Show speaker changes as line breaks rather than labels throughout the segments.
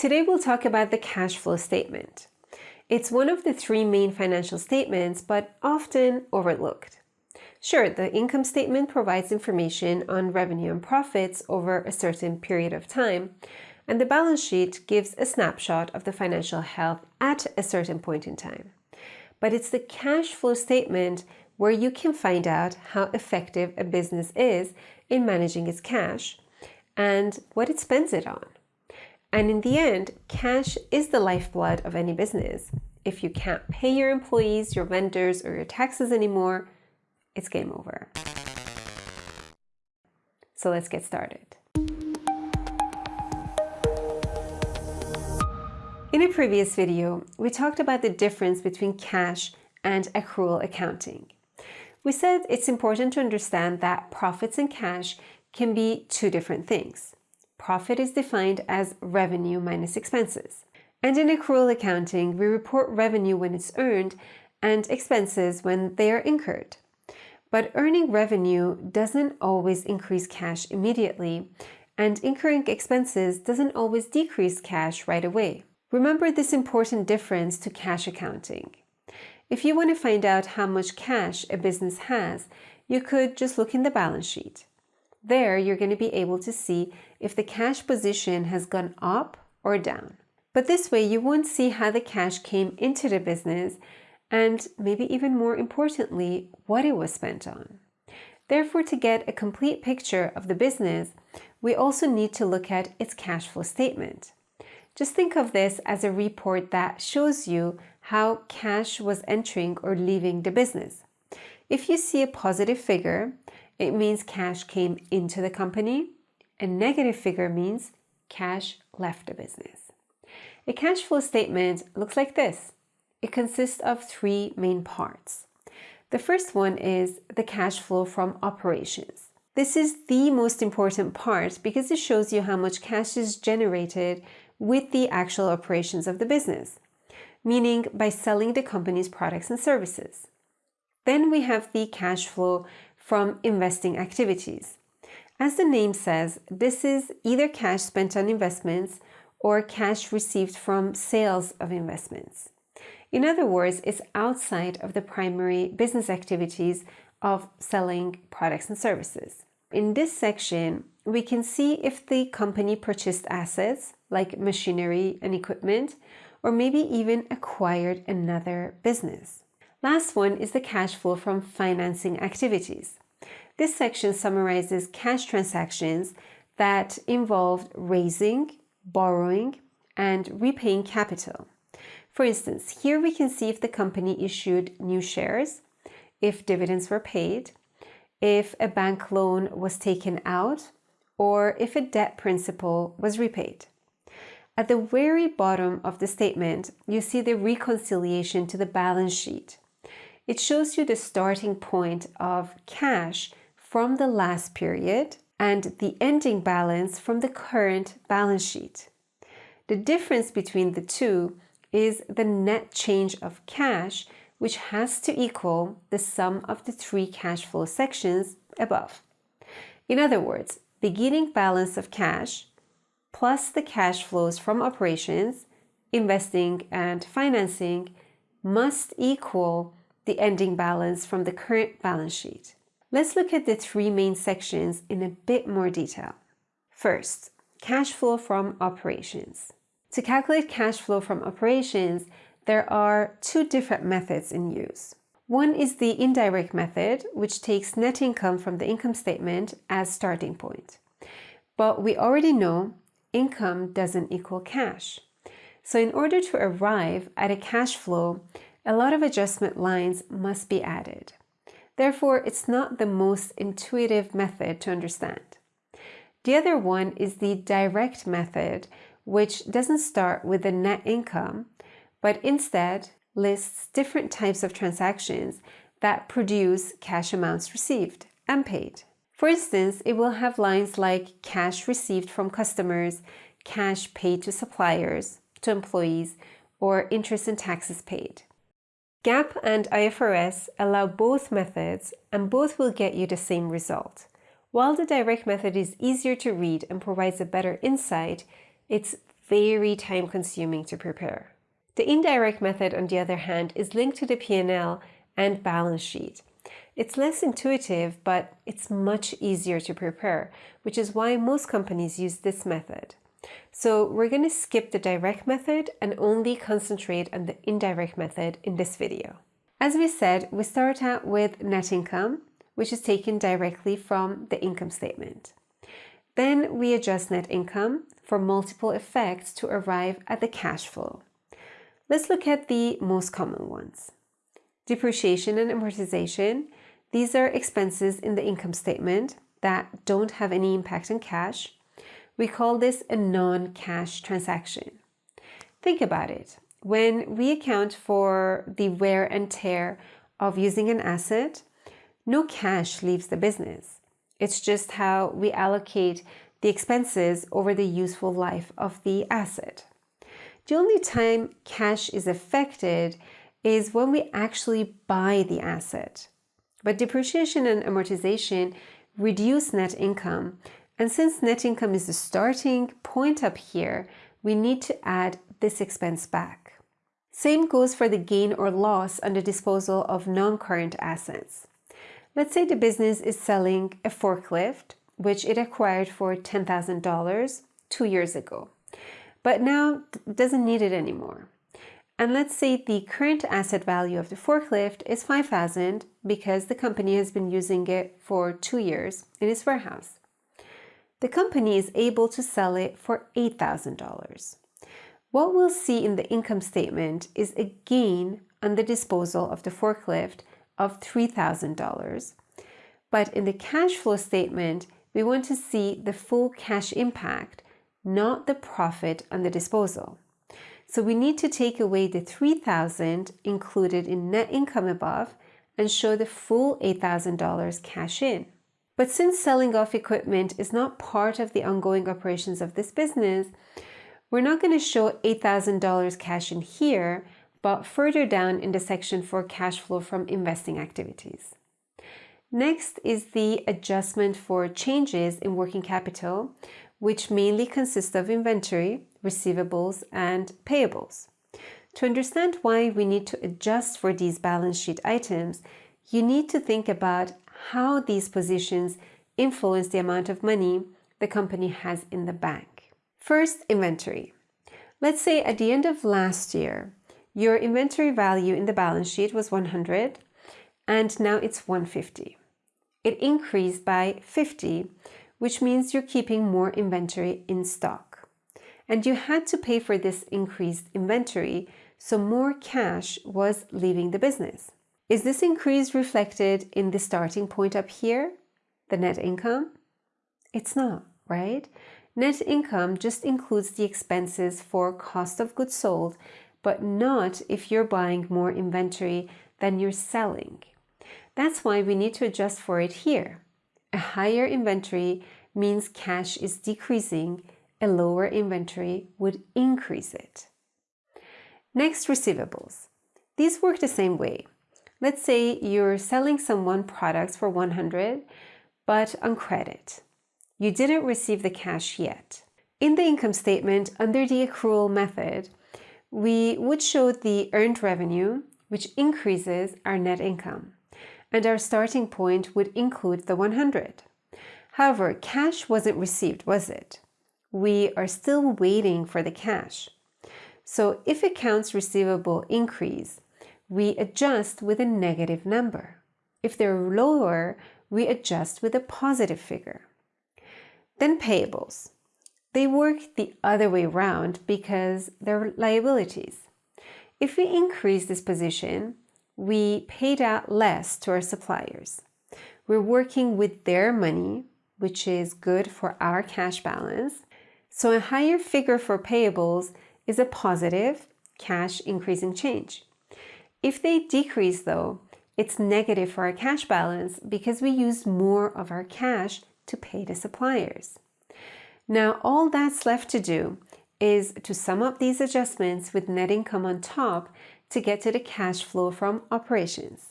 Today we'll talk about the cash flow statement. It's one of the three main financial statements, but often overlooked. Sure, the income statement provides information on revenue and profits over a certain period of time, and the balance sheet gives a snapshot of the financial health at a certain point in time. But it's the cash flow statement where you can find out how effective a business is in managing its cash and what it spends it on. And in the end, cash is the lifeblood of any business. If you can't pay your employees, your vendors, or your taxes anymore, it's game over. So let's get started. In a previous video, we talked about the difference between cash and accrual accounting. We said it's important to understand that profits and cash can be two different things. Profit is defined as revenue minus expenses. And in accrual accounting, we report revenue when it's earned and expenses when they are incurred. But earning revenue doesn't always increase cash immediately, and incurring expenses doesn't always decrease cash right away. Remember this important difference to cash accounting. If you want to find out how much cash a business has, you could just look in the balance sheet. There, you're going to be able to see if the cash position has gone up or down. But this way, you won't see how the cash came into the business and maybe even more importantly, what it was spent on. Therefore, to get a complete picture of the business, we also need to look at its cash flow statement. Just think of this as a report that shows you how cash was entering or leaving the business. If you see a positive figure, it means cash came into the company. A negative figure means cash left the business. A cash flow statement looks like this. It consists of three main parts. The first one is the cash flow from operations. This is the most important part because it shows you how much cash is generated with the actual operations of the business, meaning by selling the company's products and services. Then we have the cash flow from investing activities. As the name says, this is either cash spent on investments or cash received from sales of investments. In other words, it's outside of the primary business activities of selling products and services. In this section, we can see if the company purchased assets like machinery and equipment, or maybe even acquired another business. Last one is the cash flow from financing activities. This section summarizes cash transactions that involved raising, borrowing, and repaying capital. For instance, here we can see if the company issued new shares, if dividends were paid, if a bank loan was taken out, or if a debt principal was repaid. At the very bottom of the statement, you see the reconciliation to the balance sheet. It shows you the starting point of cash from the last period and the ending balance from the current balance sheet. The difference between the two is the net change of cash, which has to equal the sum of the three cash flow sections above. In other words, beginning balance of cash plus the cash flows from operations, investing and financing must equal the ending balance from the current balance sheet. Let's look at the three main sections in a bit more detail. First, cash flow from operations. To calculate cash flow from operations, there are two different methods in use. One is the indirect method, which takes net income from the income statement as starting point. But we already know income doesn't equal cash. So in order to arrive at a cash flow, a lot of adjustment lines must be added. Therefore, it's not the most intuitive method to understand. The other one is the direct method, which doesn't start with the net income, but instead lists different types of transactions that produce cash amounts received and paid. For instance, it will have lines like cash received from customers, cash paid to suppliers, to employees, or interest and taxes paid. GAAP and IFRS allow both methods and both will get you the same result. While the direct method is easier to read and provides a better insight, it's very time consuming to prepare. The indirect method, on the other hand, is linked to the P&L and balance sheet. It's less intuitive, but it's much easier to prepare, which is why most companies use this method. So we're going to skip the direct method and only concentrate on the indirect method in this video. As we said, we start out with net income, which is taken directly from the income statement. Then we adjust net income for multiple effects to arrive at the cash flow. Let's look at the most common ones. Depreciation and amortization. These are expenses in the income statement that don't have any impact on cash. We call this a non-cash transaction. Think about it. When we account for the wear and tear of using an asset, no cash leaves the business. It's just how we allocate the expenses over the useful life of the asset. The only time cash is affected is when we actually buy the asset. But depreciation and amortization reduce net income and since net income is the starting point up here, we need to add this expense back. Same goes for the gain or loss on the disposal of non-current assets. Let's say the business is selling a forklift, which it acquired for $10,000 two years ago, but now doesn't need it anymore. And let's say the current asset value of the forklift is 5,000 because the company has been using it for two years in its warehouse the company is able to sell it for $8,000. What we'll see in the income statement is a gain on the disposal of the forklift of $3,000. But in the cash flow statement, we want to see the full cash impact, not the profit on the disposal. So we need to take away the 3000 included in net income above and show the full $8,000 cash in. But since selling off equipment is not part of the ongoing operations of this business, we're not going to show $8,000 cash in here, but further down in the section for cash flow from investing activities. Next is the adjustment for changes in working capital, which mainly consists of inventory, receivables, and payables. To understand why we need to adjust for these balance sheet items, you need to think about how these positions influence the amount of money the company has in the bank. First, inventory. Let's say at the end of last year, your inventory value in the balance sheet was 100 and now it's 150. It increased by 50, which means you're keeping more inventory in stock. And you had to pay for this increased inventory, so more cash was leaving the business. Is this increase reflected in the starting point up here, the net income? It's not, right? Net income just includes the expenses for cost of goods sold, but not if you're buying more inventory than you're selling. That's why we need to adjust for it here. A higher inventory means cash is decreasing, a lower inventory would increase it. Next, receivables. These work the same way. Let's say you're selling someone products for 100, but on credit. You didn't receive the cash yet. In the income statement, under the accrual method, we would show the earned revenue, which increases our net income, and our starting point would include the 100. However, cash wasn't received, was it? We are still waiting for the cash. So if accounts receivable increase, we adjust with a negative number. If they're lower, we adjust with a positive figure. Then payables. They work the other way around because they're liabilities. If we increase this position, we paid out less to our suppliers. We're working with their money, which is good for our cash balance. So a higher figure for payables is a positive cash increasing change. If they decrease though, it's negative for our cash balance because we used more of our cash to pay the suppliers. Now all that's left to do is to sum up these adjustments with net income on top to get to the cash flow from operations.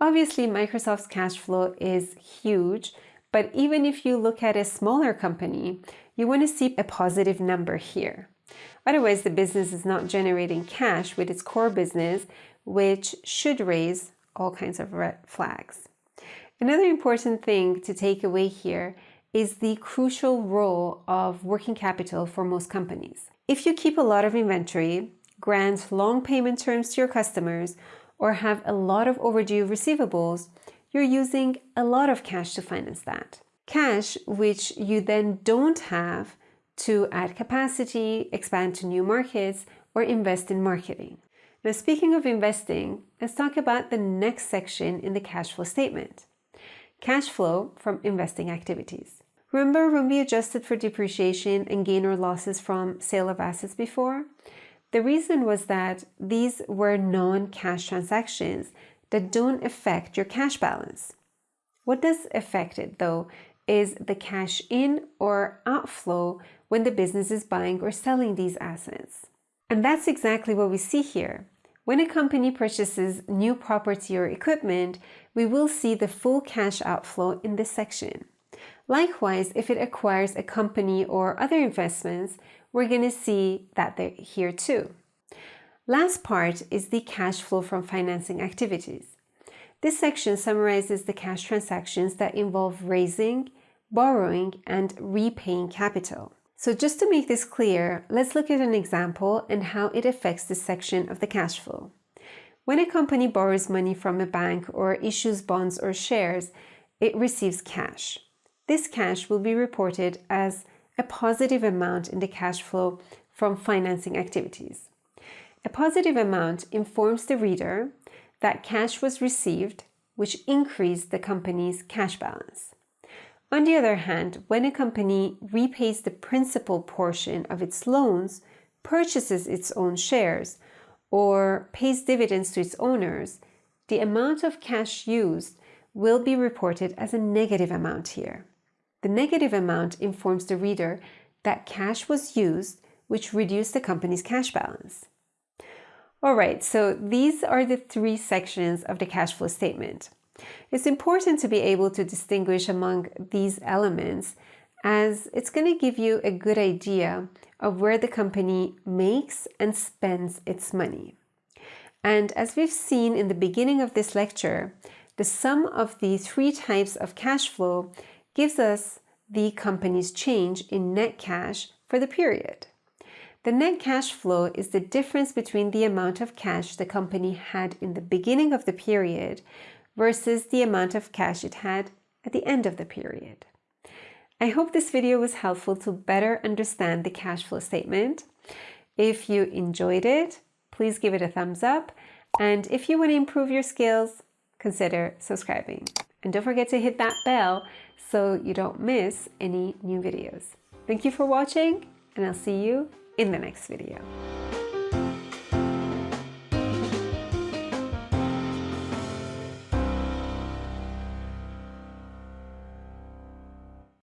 Obviously, Microsoft's cash flow is huge, but even if you look at a smaller company, you want to see a positive number here. Otherwise, the business is not generating cash with its core business, which should raise all kinds of red flags. Another important thing to take away here is the crucial role of working capital for most companies. If you keep a lot of inventory, grant long payment terms to your customers, or have a lot of overdue receivables, you're using a lot of cash to finance that. Cash which you then don't have to add capacity, expand to new markets, or invest in marketing. Now, speaking of investing, let's talk about the next section in the cash flow statement. Cash flow from investing activities. Remember when we adjusted for depreciation and gain or losses from sale of assets before? The reason was that these were non-cash transactions that don't affect your cash balance. What does affect it though is the cash in or outflow when the business is buying or selling these assets. And that's exactly what we see here. When a company purchases new property or equipment, we will see the full cash outflow in this section. Likewise, if it acquires a company or other investments, we're going to see that they're here too. Last part is the cash flow from financing activities. This section summarizes the cash transactions that involve raising, borrowing, and repaying capital. So just to make this clear, let's look at an example and how it affects this section of the cash flow. When a company borrows money from a bank or issues bonds or shares, it receives cash. This cash will be reported as a positive amount in the cash flow from financing activities. A positive amount informs the reader that cash was received, which increased the company's cash balance. On the other hand, when a company repays the principal portion of its loans, purchases its own shares, or pays dividends to its owners, the amount of cash used will be reported as a negative amount here. The negative amount informs the reader that cash was used, which reduced the company's cash balance. All right, so these are the three sections of the cash flow statement. It's important to be able to distinguish among these elements as it's going to give you a good idea of where the company makes and spends its money. And as we've seen in the beginning of this lecture, the sum of the three types of cash flow gives us the company's change in net cash for the period. The net cash flow is the difference between the amount of cash the company had in the beginning of the period versus the amount of cash it had at the end of the period. I hope this video was helpful to better understand the cash flow statement. If you enjoyed it, please give it a thumbs up. And if you want to improve your skills, consider subscribing. And don't forget to hit that bell so you don't miss any new videos. Thank you for watching and I'll see you in the next video.